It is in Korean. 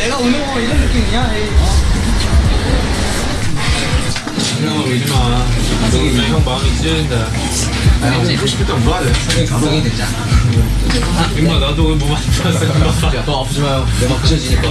내가 우는 거 뭐 이런 느낌이야? 에이. 형아 울지 마. 너형 마음이 찢어진다. 아, 형이 고 싶을 때 울어야 돼. 형이 감동이 되지 않아. 임마 나도 오늘 뭐 몸안 좋았어. 야, 너 아프지 마요. 내가 부셔지니까.